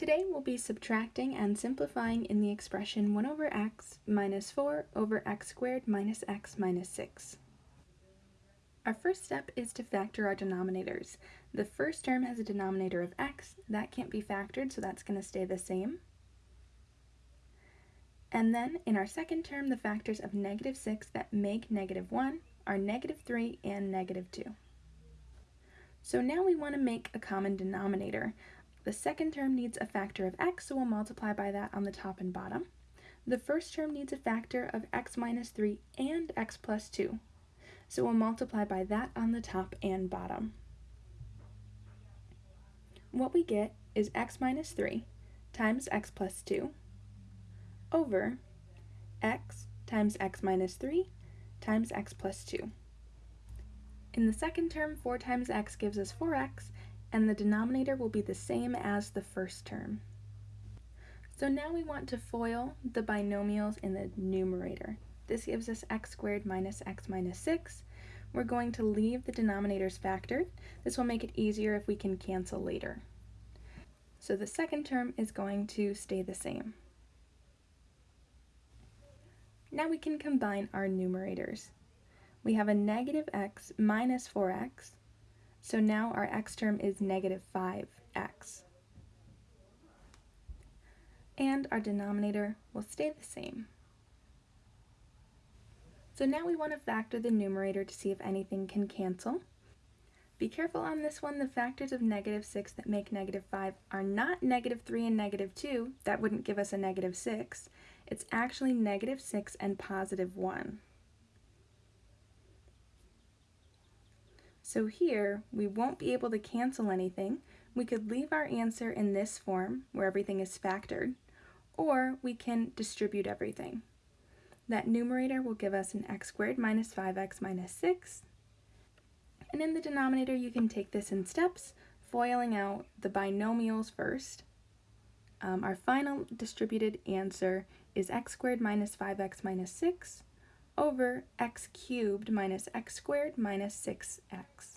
Today we'll be subtracting and simplifying in the expression 1 over x minus 4 over x squared minus x minus 6. Our first step is to factor our denominators. The first term has a denominator of x. That can't be factored, so that's going to stay the same. And then in our second term, the factors of negative 6 that make negative 1 are negative 3 and negative 2. So now we want to make a common denominator. The second term needs a factor of x, so we'll multiply by that on the top and bottom. The first term needs a factor of x minus 3 and x plus 2, so we'll multiply by that on the top and bottom. What we get is x minus 3 times x plus 2 over x times x minus 3 times x plus 2. In the second term, 4 times x gives us 4x, and the denominator will be the same as the first term. So now we want to FOIL the binomials in the numerator. This gives us x squared minus x minus 6. We're going to leave the denominators factored. This will make it easier if we can cancel later. So the second term is going to stay the same. Now we can combine our numerators. We have a negative x minus 4x, so now our x term is negative 5x. And our denominator will stay the same. So now we want to factor the numerator to see if anything can cancel. Be careful on this one, the factors of negative 6 that make negative 5 are not negative 3 and negative 2, that wouldn't give us a negative 6. It's actually negative 6 and positive 1. So here, we won't be able to cancel anything. We could leave our answer in this form, where everything is factored, or we can distribute everything. That numerator will give us an x squared minus 5x minus 6. And in the denominator, you can take this in steps, foiling out the binomials first. Um, our final distributed answer is x squared minus 5x minus 6 over x cubed minus x squared minus 6x.